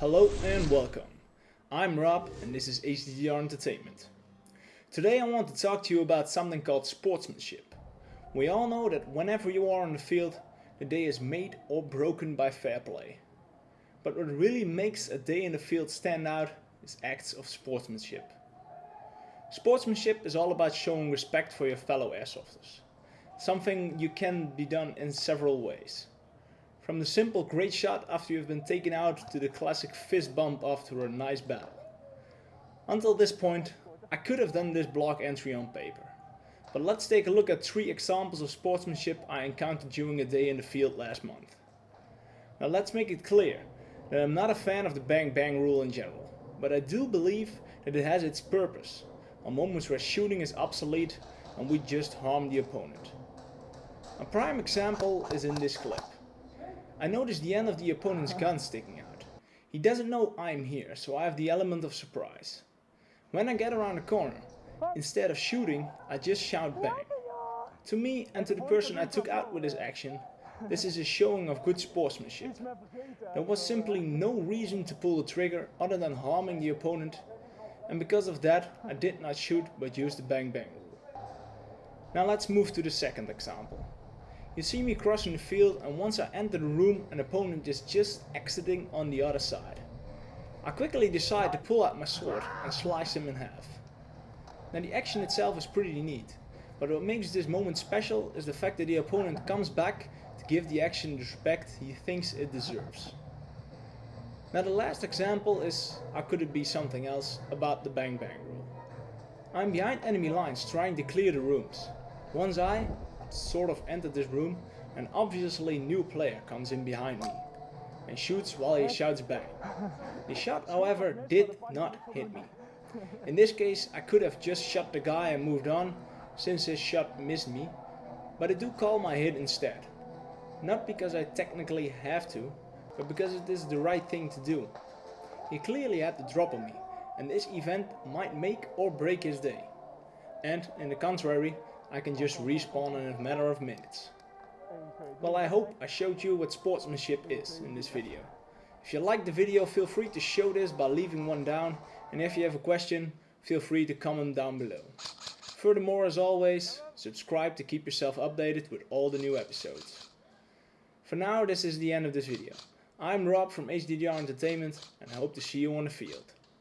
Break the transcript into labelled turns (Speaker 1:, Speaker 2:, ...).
Speaker 1: Hello and welcome. I'm Rob and this is HDDR Entertainment. Today I want to talk to you about something called sportsmanship. We all know that whenever you are on the field, the day is made or broken by fair play. But what really makes a day in the field stand out is acts of sportsmanship. Sportsmanship is all about showing respect for your fellow airsofters. Something you can be done in several ways. From the simple great shot after you've been taken out to the classic fist bump after a nice battle. Until this point, I could have done this blog entry on paper. But let's take a look at three examples of sportsmanship I encountered during a day in the field last month. Now let's make it clear that I'm not a fan of the bang bang rule in general, but I do believe that it has its purpose on moments where shooting is obsolete and we just harm the opponent. A prime example is in this clip. I notice the end of the opponent's uh-huh. gun sticking out. He doesn't know I'm here, so I have the element of surprise. When I get around the corner, instead of shooting, I just shout bang. To me and to the person I took out with this action, this is a showing of good sportsmanship. There was simply no reason to pull the trigger other than harming the opponent and because of that I did not shoot but used the bang bang rule. Now let's move to the second example. You see me crossing the field and once I enter the room an opponent is just exiting on the other side. I quickly decide to pull out my sword and slice him in half. Now the action itself is pretty neat, but what makes this moment special is the fact that the opponent comes back to give the action the respect he thinks it deserves. Now the last example is, how could it be something else, about the bang bang rule. I'm behind enemy lines trying to clear the rooms. Once I, sort of entered this room, an obviously new player comes in behind me and shoots while he shouts bang. The shot however did not hit me. In this case I could have just shot the guy and moved on since his shot missed me, but I do call my hit instead. Not because I technically have to, but because it is the right thing to do. He clearly had the drop on me and this event might make or break his day. And, in the contrary, I can just respawn in a matter of minutes. Well I hope I showed you what sportsmanship is in this video. If you liked the video feel free to show this by leaving one down and if you have a question feel free to comment down below. Furthermore as always, subscribe to keep yourself updated with all the new episodes. For now this is the end of this video. I'm Rob from HDDR Entertainment and I hope to see you on the field.